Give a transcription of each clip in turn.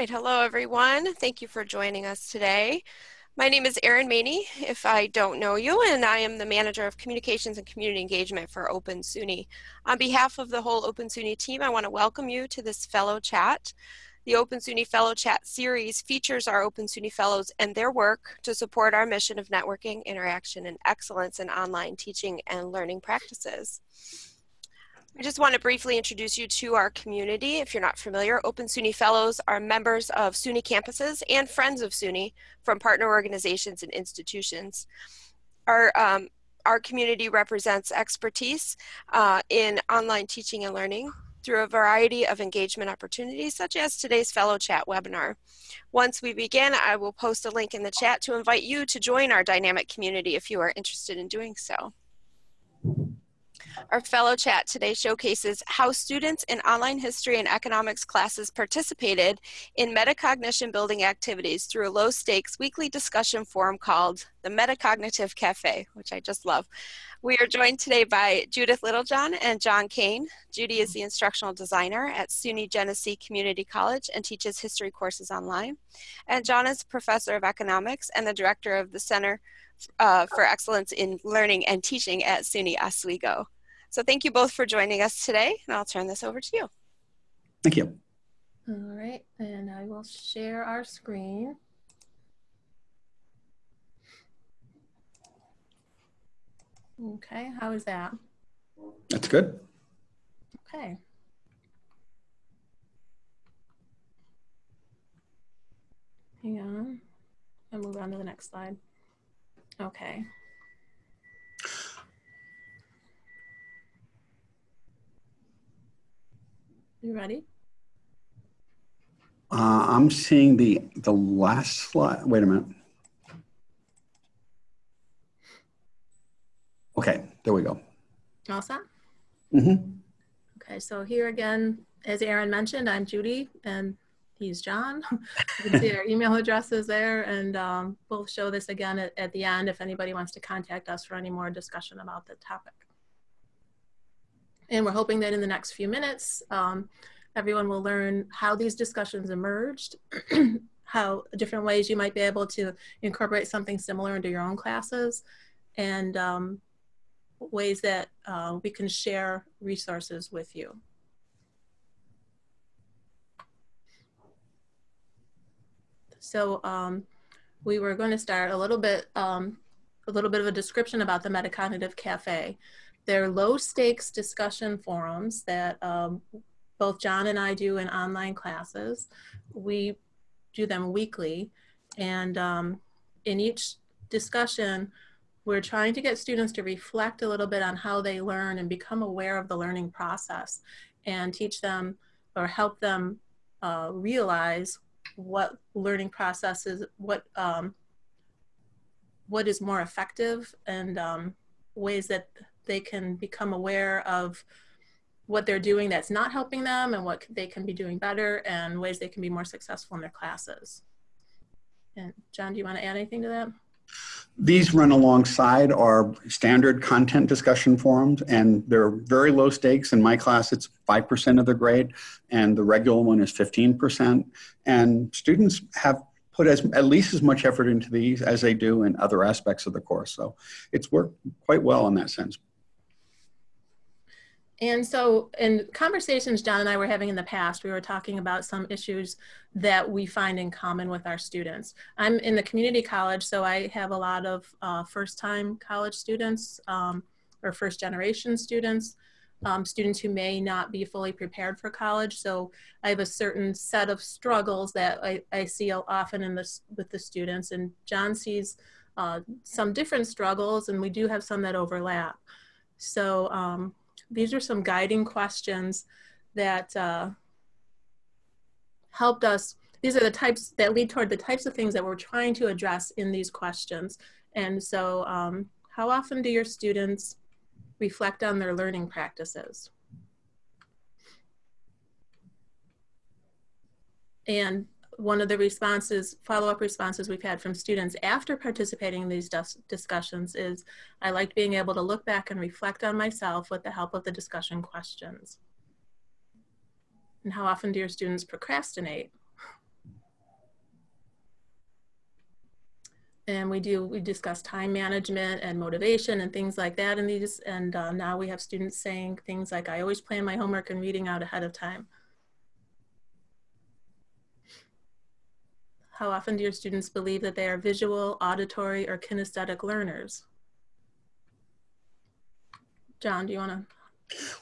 right, hello everyone. Thank you for joining us today. My name is Erin Maney, if I don't know you, and I am the Manager of Communications and Community Engagement for Open SUNY. On behalf of the whole Open SUNY team, I want to welcome you to this Fellow Chat. The Open SUNY Fellow Chat series features our Open SUNY Fellows and their work to support our mission of networking, interaction, and excellence in online teaching and learning practices. I just want to briefly introduce you to our community. If you're not familiar, Open SUNY Fellows are members of SUNY campuses and friends of SUNY from partner organizations and institutions. Our, um, our community represents expertise uh, in online teaching and learning through a variety of engagement opportunities, such as today's Fellow Chat webinar. Once we begin, I will post a link in the chat to invite you to join our dynamic community if you are interested in doing so. Our fellow chat today showcases how students in online history and economics classes participated in metacognition building activities through a low stakes weekly discussion forum called the Metacognitive Cafe, which I just love. We are joined today by Judith Littlejohn and John Kane. Judy is the instructional designer at SUNY Genesee Community College and teaches history courses online. And John is professor of economics and the director of the Center uh, for Excellence in Learning and Teaching at SUNY Oswego. So thank you both for joining us today, and I'll turn this over to you. Thank you. All right, and I will share our screen. Okay, how is that? That's good. Okay. Hang on. I'll move on to the next slide. Okay. You ready? Uh, I'm seeing the the last slide. Wait a minute. Okay, there we go. All set? Mm-hmm. Okay, so here again, as Erin mentioned, I'm Judy and he's John. you can see our email addresses there and um, we'll show this again at, at the end if anybody wants to contact us for any more discussion about the topic. And we're hoping that in the next few minutes, um, everyone will learn how these discussions emerged, how different ways you might be able to incorporate something similar into your own classes, and um, ways that uh, we can share resources with you. So um, we were going to start a little bit, um, a little bit of a description about the Metacognitive Cafe. They're low stakes discussion forums that um, both John and I do in online classes. We do them weekly. And um, in each discussion, we're trying to get students to reflect a little bit on how they learn and become aware of the learning process and teach them or help them uh, realize what learning processes, what um, what is more effective and um, ways that they can become aware of what they're doing that's not helping them and what they can be doing better and ways they can be more successful in their classes. And John, do you want to add anything to that? These run alongside our standard content discussion forums, and they're very low stakes. In my class, it's 5% of the grade, and the regular one is 15%. And students have put as, at least as much effort into these as they do in other aspects of the course. So it's worked quite well in that sense. And so in conversations John and I were having in the past, we were talking about some issues that we find in common with our students. I'm in the community college, so I have a lot of uh, first-time college students um, or first-generation students, um, students who may not be fully prepared for college. So I have a certain set of struggles that I, I see often in this with the students, and John sees uh, some different struggles, and we do have some that overlap. So um, these are some guiding questions that uh, helped us. These are the types that lead toward the types of things that we're trying to address in these questions. And so um, how often do your students reflect on their learning practices? And one of the responses, follow-up responses we've had from students after participating in these dis discussions is, I liked being able to look back and reflect on myself with the help of the discussion questions. And how often do your students procrastinate? And we do, we discuss time management and motivation and things like that in these, and uh, now we have students saying things like, I always plan my homework and reading out ahead of time. How often do your students believe that they are visual auditory or kinesthetic learners john do you want to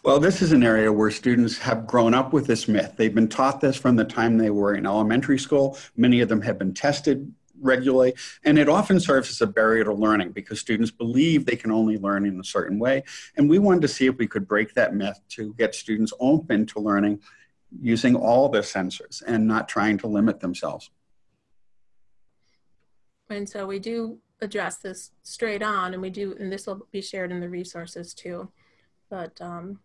well, this is an area where students have grown up with this myth. They've been taught this from the time they were in elementary school. Many of them have been tested regularly, and it often serves as a barrier to learning because students believe they can only learn in a certain way. And we wanted to see if we could break that myth to get students open to learning using all the sensors and not trying to limit themselves. And so we do address this straight on, and we do, and this will be shared in the resources too. But um,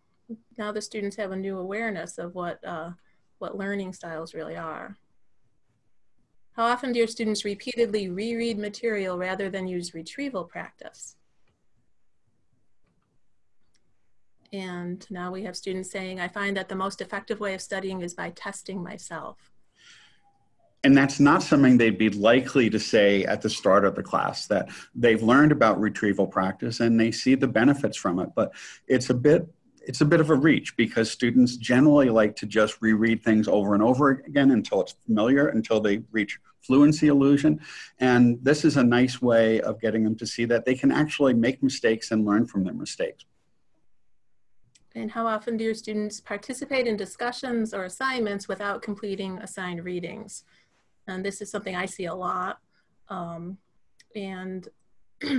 now the students have a new awareness of what uh, what learning styles really are. How often do your students repeatedly reread material rather than use retrieval practice? And now we have students saying, I find that the most effective way of studying is by testing myself. And that's not something they'd be likely to say at the start of the class, that they've learned about retrieval practice and they see the benefits from it. But it's a bit it's a bit of a reach because students generally like to just reread things over and over again until it's familiar, until they reach fluency illusion. And this is a nice way of getting them to see that they can actually make mistakes and learn from their mistakes. And how often do your students participate in discussions or assignments without completing assigned readings? And this is something I see a lot. Um, and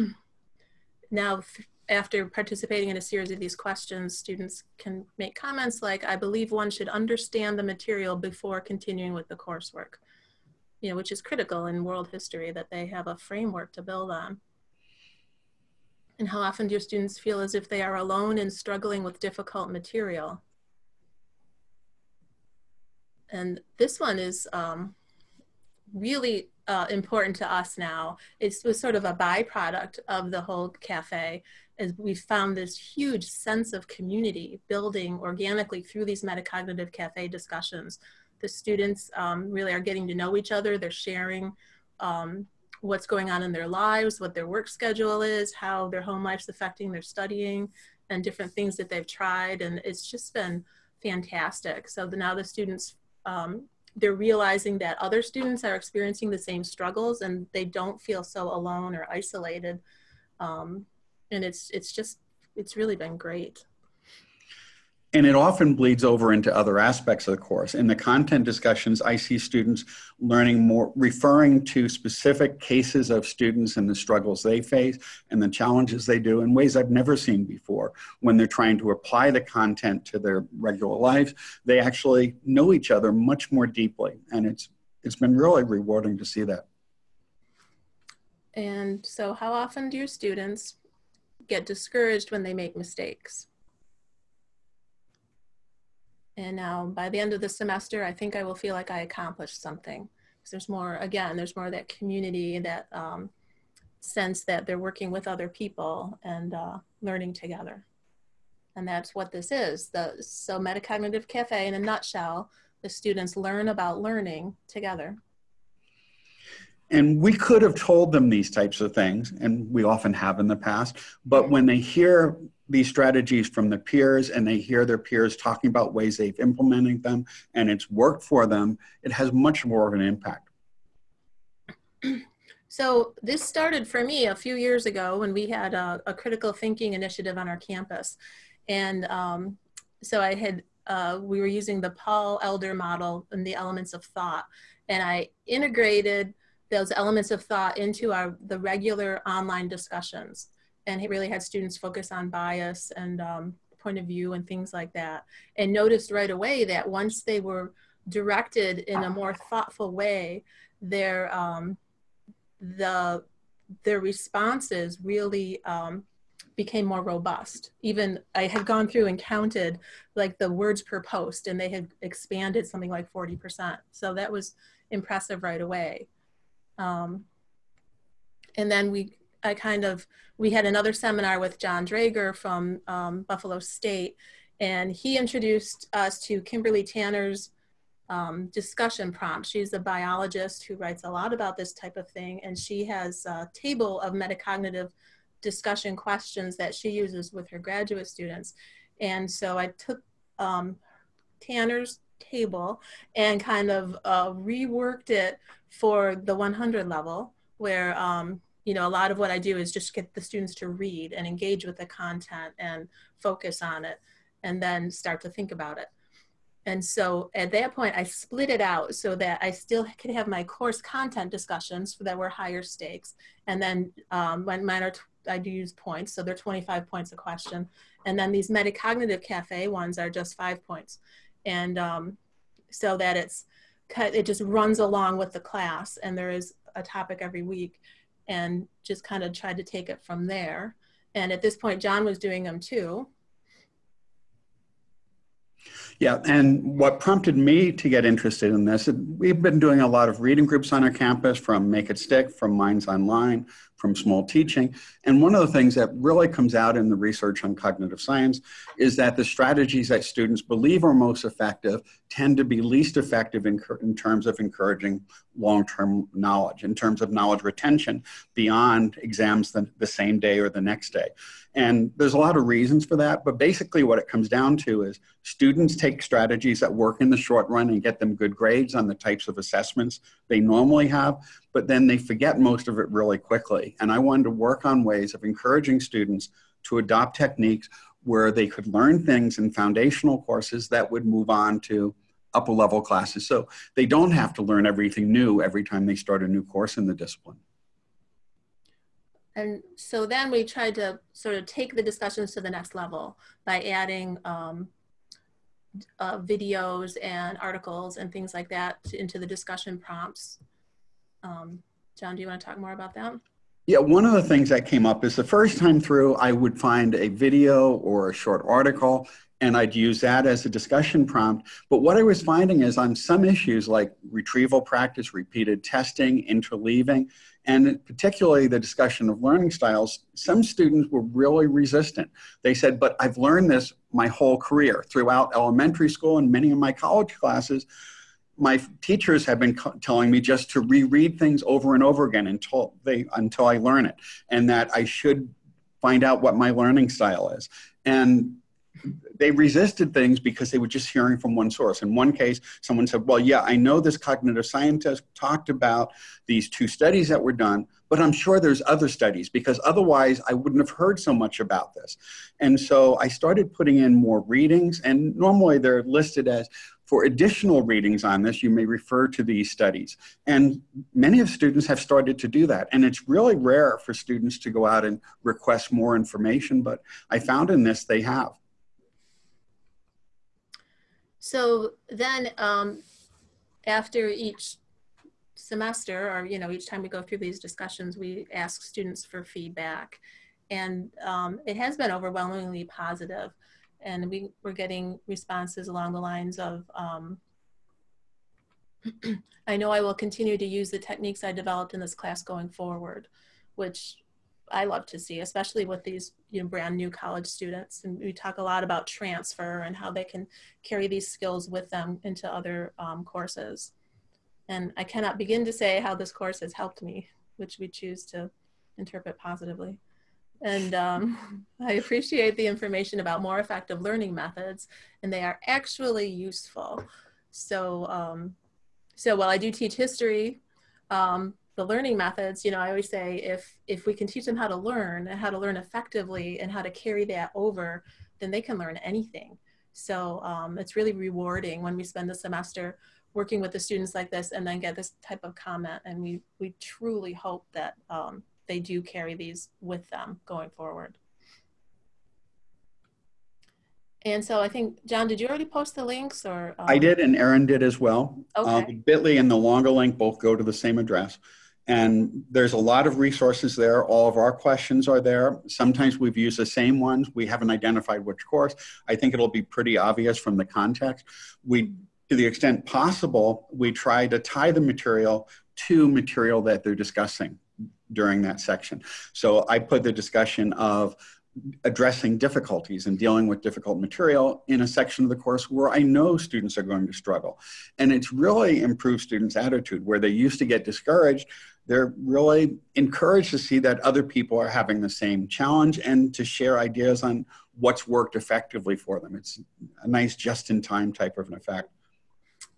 now after participating in a series of these questions, students can make comments like, I believe one should understand the material before continuing with the coursework, you know, which is critical in world history that they have a framework to build on. And how often do your students feel as if they are alone in struggling with difficult material? And this one is um, really uh, important to us now. It was sort of a byproduct of the whole cafe is we found this huge sense of community building organically through these metacognitive cafe discussions. The students um, really are getting to know each other. They're sharing um, what's going on in their lives, what their work schedule is, how their home life's affecting their studying, and different things that they've tried. And it's just been fantastic. So the, now the students um, they're realizing that other students are experiencing the same struggles and they don't feel so alone or isolated. Um, and it's, it's just, it's really been great. And it often bleeds over into other aspects of the course. In the content discussions, I see students learning more, referring to specific cases of students and the struggles they face and the challenges they do in ways I've never seen before. When they're trying to apply the content to their regular lives, they actually know each other much more deeply. And it's, it's been really rewarding to see that. And so how often do your students get discouraged when they make mistakes? And now by the end of the semester, I think I will feel like I accomplished something. Because there's more, again, there's more of that community, that um, sense that they're working with other people and uh, learning together. And that's what this is. The, so Metacognitive Cafe, in a nutshell, the students learn about learning together. And we could have told them these types of things, and we often have in the past, but when they hear these strategies from the peers and they hear their peers talking about ways they've implemented them and it's worked for them, it has much more of an impact. So this started for me a few years ago when we had a, a critical thinking initiative on our campus. And um, so I had, uh, we were using the Paul Elder model and the elements of thought. And I integrated those elements of thought into our, the regular online discussions and he really had students focus on bias and um, point of view and things like that. And noticed right away that once they were directed in a more thoughtful way their um, the their responses really um, became more robust. Even i had gone through and counted like the words per post and they had expanded something like 40% so that was impressive right away. Um, and then we I kind of, we had another seminar with John Drager from um, Buffalo State, and he introduced us to Kimberly Tanner's um, discussion prompt. She's a biologist who writes a lot about this type of thing, and she has a table of metacognitive discussion questions that she uses with her graduate students. And so I took um, Tanner's table and kind of uh, reworked it for the 100 level, where um, you know a lot of what I do is just get the students to read and engage with the content and focus on it, and then start to think about it. And so at that point, I split it out so that I still could have my course content discussions that were higher stakes. And then um, when mine are, I do use points, so they're 25 points a question. And then these metacognitive cafe ones are just five points. And um, so that it's, it just runs along with the class and there is a topic every week and just kind of tried to take it from there. And at this point, John was doing them too. Yeah, and what prompted me to get interested in this, we've been doing a lot of reading groups on our campus from Make It Stick, from Minds Online, from Small Teaching. And one of the things that really comes out in the research on cognitive science is that the strategies that students believe are most effective tend to be least effective in, in terms of encouraging long-term knowledge, in terms of knowledge retention beyond exams the, the same day or the next day. And there's a lot of reasons for that, but basically what it comes down to is students take strategies that work in the short run and get them good grades on the types of assessments they normally have, but then they forget most of it really quickly. And I wanted to work on ways of encouraging students to adopt techniques where they could learn things in foundational courses that would move on to upper level classes. So they don't have to learn everything new every time they start a new course in the discipline. And so then we tried to sort of take the discussions to the next level by adding um, uh, videos and articles and things like that to, into the discussion prompts. Um, John, do you want to talk more about that? Yeah, one of the things that came up is the first time through, I would find a video or a short article and I'd use that as a discussion prompt. But what I was finding is on some issues like retrieval practice, repeated testing, interleaving, and particularly the discussion of learning styles, some students were really resistant. They said, but I've learned this my whole career throughout elementary school and many of my college classes. My teachers have been telling me just to reread things over and over again until they until I learn it, and that I should find out what my learning style is. And they resisted things because they were just hearing from one source. In one case, someone said, Well, yeah, I know this cognitive scientist talked about these two studies that were done, but I'm sure there's other studies because otherwise I wouldn't have heard so much about this. And so I started putting in more readings, and normally they're listed as for additional readings on this, you may refer to these studies. And many of students have started to do that. And it's really rare for students to go out and request more information, but I found in this they have. So then um, after each semester or, you know, each time we go through these discussions, we ask students for feedback. And um, it has been overwhelmingly positive. And we, we're getting responses along the lines of, um, I know I will continue to use the techniques I developed in this class going forward, which I love to see, especially with these you know, brand new college students. And we talk a lot about transfer and how they can carry these skills with them into other um, courses. And I cannot begin to say how this course has helped me, which we choose to interpret positively. And um, I appreciate the information about more effective learning methods, and they are actually useful. So, um, so while I do teach history, um, the learning methods, you know, I always say if if we can teach them how to learn and how to learn effectively and how to carry that over, then they can learn anything. So um, it's really rewarding when we spend the semester working with the students like this and then get this type of comment. And we we truly hope that um, they do carry these with them going forward. And so I think, John, did you already post the links or? Um... I did and Erin did as well. Okay. Uh, Bitly and the longer link both go to the same address. And there's a lot of resources there. All of our questions are there. Sometimes we've used the same ones. We haven't identified which course. I think it'll be pretty obvious from the context. We, to the extent possible, we try to tie the material to material that they're discussing during that section. So I put the discussion of addressing difficulties and dealing with difficult material in a section of the course where I know students are going to struggle. And it's really improved students' attitude where they used to get discouraged. They're really encouraged to see that other people are having the same challenge and to share ideas on what's worked effectively for them. It's a nice just-in-time type of an effect.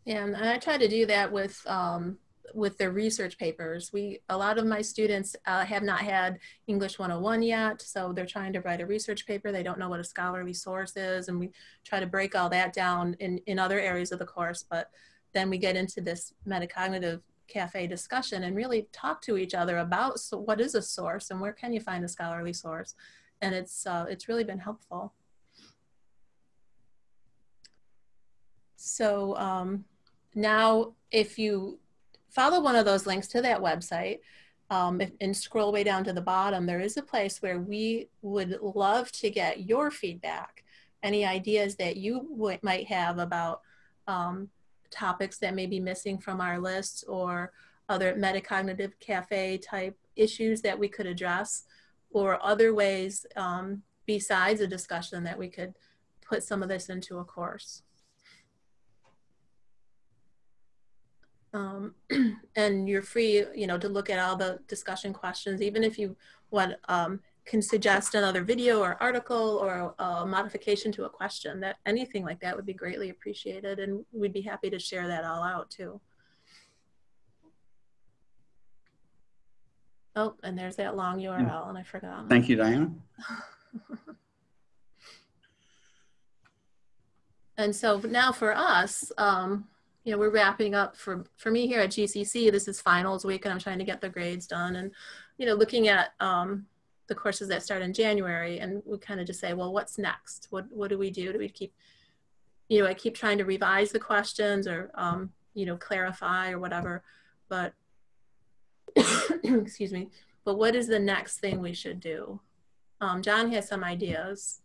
Yeah, and I try to do that with um, with their research papers. We a lot of my students uh, have not had English 101 yet, so they're trying to write a research paper. They don't know what a scholarly source is, and we try to break all that down in in other areas of the course. But then we get into this metacognitive cafe discussion and really talk to each other about so what is a source and where can you find a scholarly source, and it's uh, it's really been helpful. So um, now if you follow one of those links to that website um, and scroll way down to the bottom, there is a place where we would love to get your feedback, any ideas that you might have about um, topics that may be missing from our list or other metacognitive cafe type issues that we could address or other ways um, besides a discussion that we could put some of this into a course. Um, and you're free, you know, to look at all the discussion questions, even if you want, um, can suggest another video or article or a modification to a question that anything like that would be greatly appreciated and we'd be happy to share that all out too. Oh, and there's that long URL and I forgot. Thank you, Diana. and so now for us, um, you know, we're wrapping up for, for me here at GCC, this is finals week and I'm trying to get the grades done and, you know, looking at um, the courses that start in January and we kind of just say, well, what's next? What, what do we do? Do we keep, you know, I keep trying to revise the questions or, um, you know, clarify or whatever, but, excuse me, but what is the next thing we should do? Um, John has some ideas.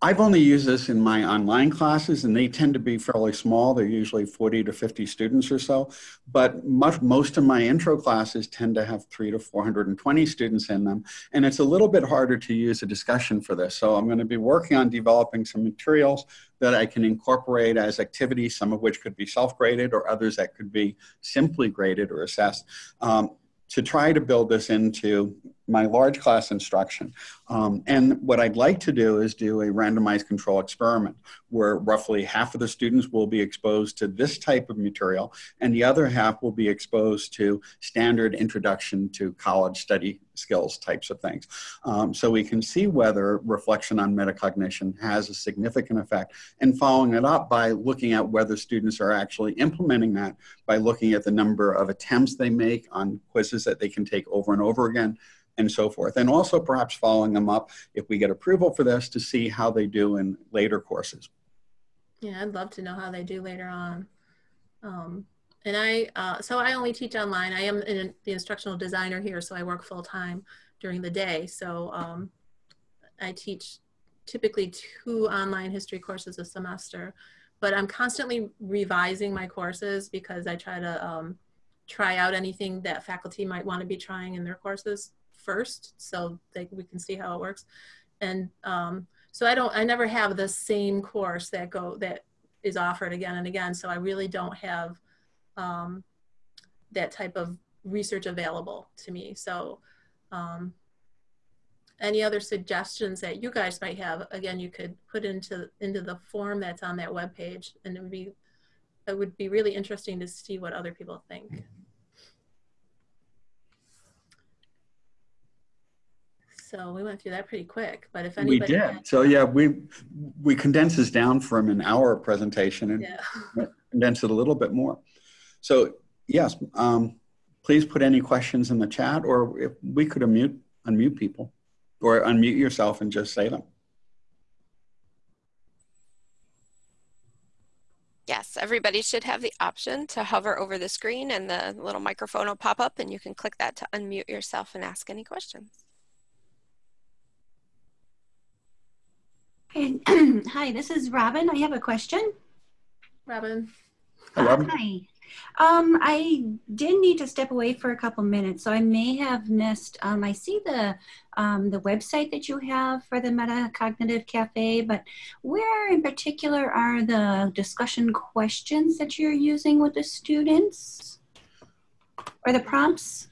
I've only used this in my online classes and they tend to be fairly small. They're usually 40 to 50 students or so. But much, most of my intro classes tend to have three to 420 students in them. And it's a little bit harder to use a discussion for this. So I'm going to be working on developing some materials that I can incorporate as activities, some of which could be self-graded or others that could be simply graded or assessed. Um, to try to build this into my large class instruction. Um, and what I'd like to do is do a randomized control experiment where roughly half of the students will be exposed to this type of material and the other half will be exposed to standard introduction to college study skills types of things. Um, so we can see whether reflection on metacognition has a significant effect and following it up by looking at whether students are actually implementing that by looking at the number of attempts they make on quizzes that they can take over and over again and so forth. And also perhaps following them up if we get approval for this to see how they do in later courses. Yeah, I'd love to know how they do later on. Um, and I, uh, so I only teach online. I am in, the instructional designer here, so I work full time during the day. So um, I teach typically two online history courses a semester, but I'm constantly revising my courses because I try to um, try out anything that faculty might want to be trying in their courses first so that we can see how it works. And um, so I don't, I never have the same course that go, that is offered again and again. So I really don't have um, that type of research available to me. So um, any other suggestions that you guys might have, again, you could put into, into the form that's on that web page and it would be, it would be really interesting to see what other people think. So we went through that pretty quick. But if anybody we did, had, so yeah, we we condense this down from an hour presentation and yeah. condense it a little bit more. So yes, um, please put any questions in the chat, or if we could unmute unmute people, or unmute yourself and just say them. Yes, everybody should have the option to hover over the screen and the little microphone will pop up and you can click that to unmute yourself and ask any questions. Hi, this is Robin. I have a question. Robin. Hi, Robin. Hi. Um, I did need to step away for a couple minutes, so I may have missed. Um, I see the um, the website that you have for the Metacognitive Cafe, but where in particular are the discussion questions that you're using with the students or the prompts?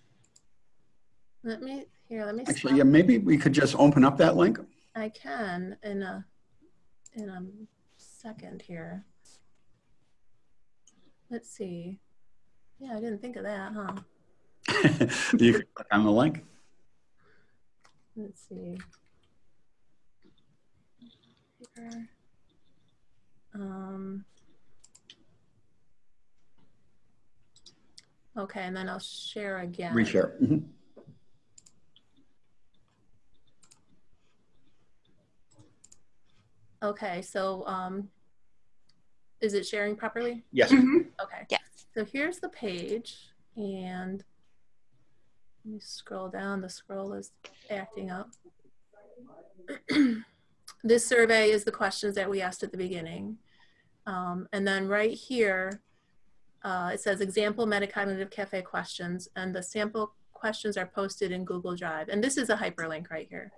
Let me here. Let me Actually, stop. yeah, maybe we could just open up that link. I can in a in a second here. Let's see. Yeah, I didn't think of that, huh? you can click on the link. Let's see. Um, okay, and then I'll share again. Reshare. Mhm. Okay, so um, is it sharing properly? Yes. Mhm. Okay. Yes. So here's the page and let me scroll down. The scroll is acting up. this survey is the questions that we asked at the beginning. Um, and then right here, uh, it says example metacognitive cafe questions and the sample questions are posted in Google Drive. And this is a hyperlink right here.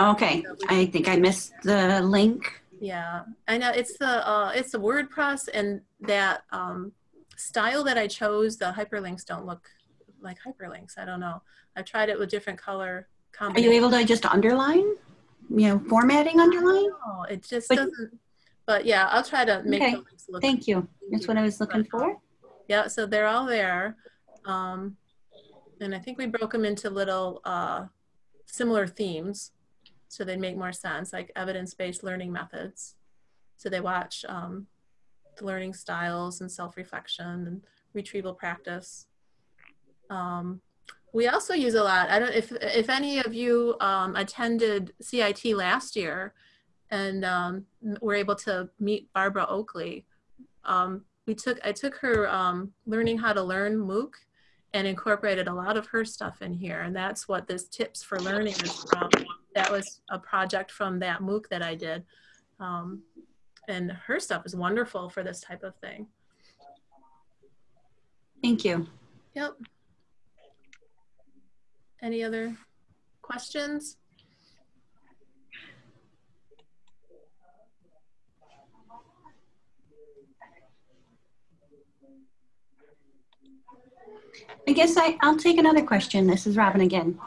Okay, I think I missed the link. Yeah, I know it's the uh, it's the WordPress and that um, style that I chose. The hyperlinks don't look like hyperlinks. I don't know. I've tried it with different color Are you able to just underline? You know, formatting underline? No, it just But- doesn't. But yeah, I'll try to make Okay, the links look. Thank you. That's what I was looking for. Yeah, so they're all there, um, and I think we broke them into little uh, similar themes, so they make more sense, like evidence-based learning methods. So they watch um, the learning styles and self-reflection and retrieval practice. Um, we also use a lot. I don't if if any of you um, attended CIT last year, and um, were able to meet Barbara Oakley. Um, we took I took her um, learning how to learn MOOC and incorporated a lot of her stuff in here, and that's what this tips for learning is from. That was a project from that MOOC that I did, um, and her stuff is wonderful for this type of thing. Thank you. Yep. Any other questions? I guess I, I'll take another question. This is Robin again.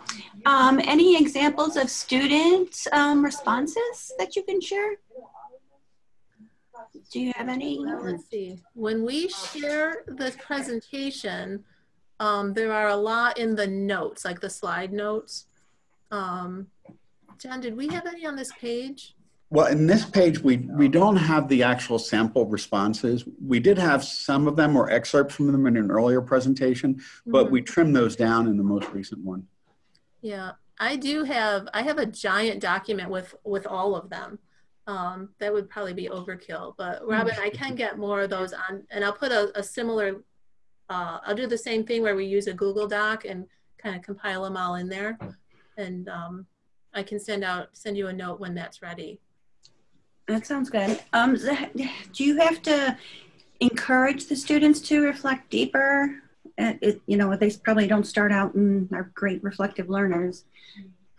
Um, any examples of student um, responses that you can share? Do you have any? Let's see. When we share this presentation, um, there are a lot in the notes, like the slide notes. Um, John, did we have any on this page? Well, in this page, we, we don't have the actual sample responses. We did have some of them or excerpts from them in an earlier presentation, but Mhm. we trimmed those down in the most recent one. Yeah, I do have, I have a giant document with, with all of them. Um, that would probably be overkill, but Robin, I can get more of those on, and I'll put a, a similar, uh, I'll do the same thing where we use a Google Doc and kind of compile them all in there. And, um, I can send out, send you a note when that's ready. That sounds good. Um, do you have to encourage the students to reflect deeper? Uh, it, you know, they probably don't start out and are great reflective learners.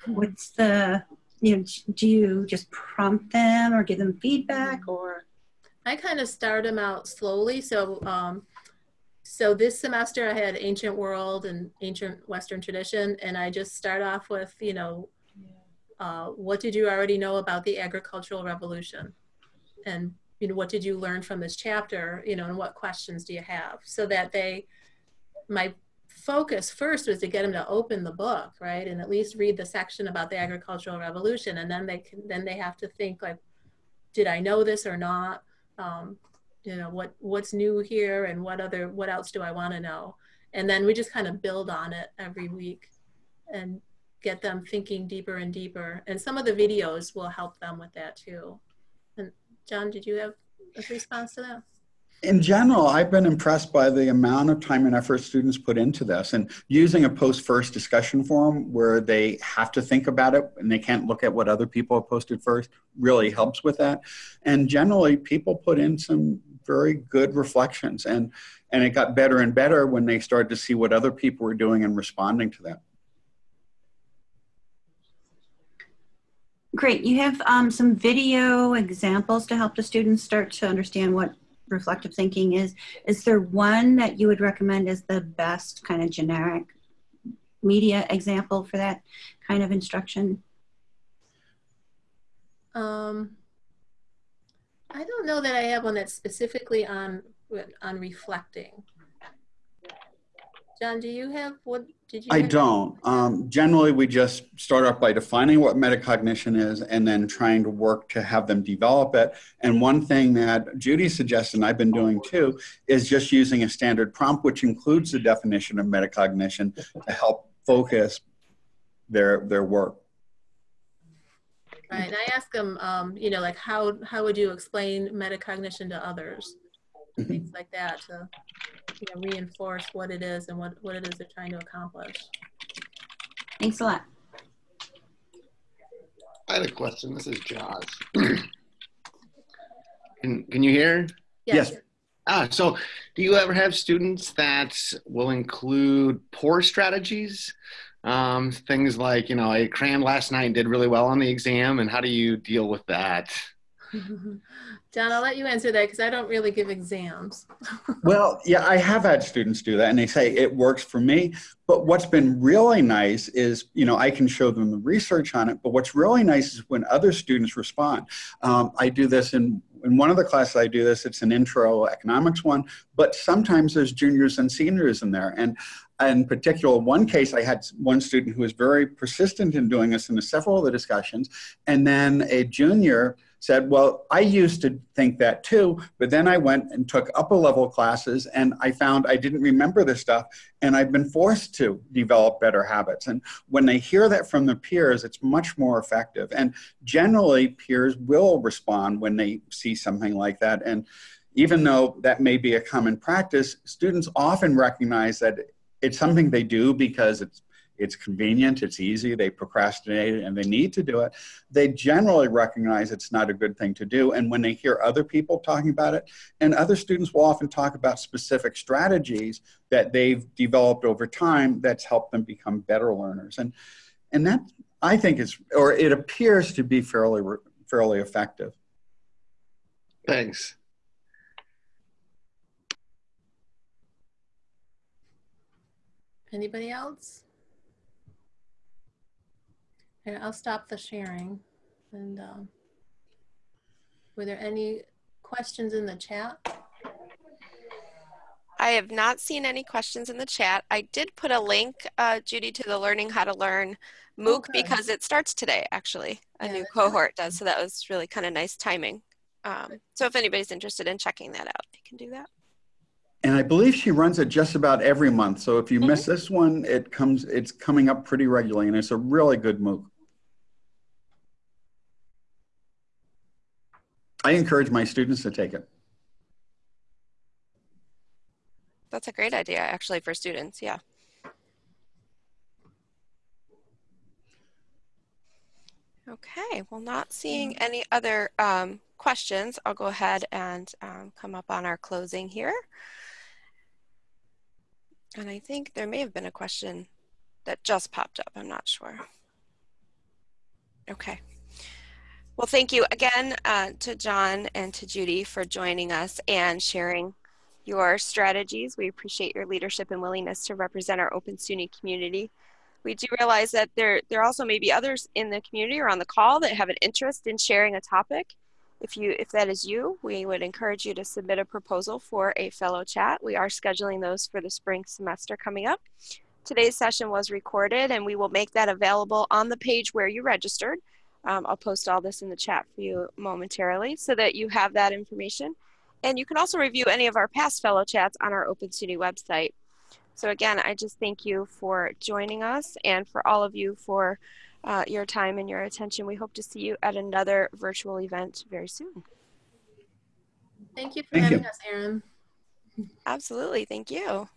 What's the, you know, do you just prompt them or give them feedback or? I kind of start them out slowly. So, um, so this semester I had ancient world and ancient Western tradition, and I just start off with, you know, uh, what did you already know about the agricultural revolution, and you know, what did you learn from this chapter, you know, and what questions do you have, so that they, my focus first was to get them to open the book, right, and at least read the section about the agricultural revolution, and then they can, then they have to think like, did I know this or not? um, you know what what's new here and what other what else do i want to know? And then we just kind of build on it every week and get them thinking deeper and deeper and some of the videos will help them with that too. And john did you have a response to that In general, I've been impressed by the amount of time and effort students put into this and using a post-first discussion forum where they have to think about it and they can't look at what other people have posted first really helps with that. And generally, people put in some very good reflections. And, and it got better and better when they started to see what other people were doing and responding to that. Great. You have um, some video examples to help the students start to understand what reflective thinking is. Is there one that you would recommend as the best kind of generic media example for that kind of instruction? Um, I don't know that I have one that's specifically on on reflecting. John, do you have what did you? I have- don't. Um, generally, we just start off by defining what metacognition is and then trying to work to have them develop it. And one thing that Judy suggested, and I've been doing too, is just using a standard prompt, which includes the definition of metacognition to help focus their, their work. Right, and I ask them, um, you know, like how how would you explain metacognition to others, Mhm. things like that, to you know reinforce what it is and what what it is they're trying to accomplish. Thanks a lot. I had a question. This is Josh. can, can you hear? Yes. Ah, so do you ever have students that will include poor strategies? Um, things like, you know, I crammed last night and did really well on the exam, and how do you deal with that? John, I'll let you answer that because I don't really give exams. Well, yeah, I have had students do that and they say it works for me. But what's been really nice is, you know, I can show them the research on it. But what's really nice is when other students respond. Um, I do this in, in one of the classes, I do this, it's an intro economics one, but sometimes there's juniors and seniors in there. And in particular, one case, I had one student who was very persistent in doing this in several of the discussions. And then a junior said, Well, I used to think that too, but then I went and took upper level classes and I found I didn't remember this stuff and I've been forced to develop better habits. And when they hear that from their peers, it's much more effective. And generally, peers will respond when they see something like that. And even though that may be a common practice, students often recognize that it's something they do because it's it's convenient, it's easy, they procrastinate and they need to do it, they generally recognize it's not a good thing to do. And when they hear other people talking about it, and other students will often talk about specific strategies that they've developed over time that's helped them become better learners. And, and that I think is, or it appears to be fairly, fairly effective. Thanks. Anybody else? Okay, I'll stop the sharing. And um, were there any questions in the chat? I have not seen any questions in the chat. I did put a link, uh, Judy, to the Learning How to Learn MOOC Okay. because it starts today, actually. A Yeah, new cohort does, so that was really kind of nice timing. Um, so if anybody's interested in checking that out, they can do that. And I believe she runs it just about every month. So if you miss this one, it comes, it's coming up pretty regularly and it's a really good MOOC. I encourage my students to take it. That's a great idea, actually, for students. Yeah. Okay, well, not seeing any other um, questions, I'll go ahead and um, come up on our closing here. And I think there may have been a question that just popped up. I'm not sure. Okay. Well, thank you again uh, to John and to Judy for joining us and sharing your strategies. We appreciate your leadership and willingness to represent our Open SUNY community. We do realize that there, there also may be others in the community or on the call that have an interest in sharing a topic. If, you, if that is you, we would encourage you to submit a proposal for a fellow chat. We are scheduling those for the spring semester coming up. Today's session was recorded and we will make that available on the page where you registered. Um, I'll post all this in the chat for you momentarily so that you have that information. And you can also review any of our past fellow chats on our Open SUNY website. So again, I just thank you for joining us and for all of you for uh, your time and your attention. We hope to see you at another virtual event very soon. Thank you for Thank having you. us, Erin. Absolutely. Thank you.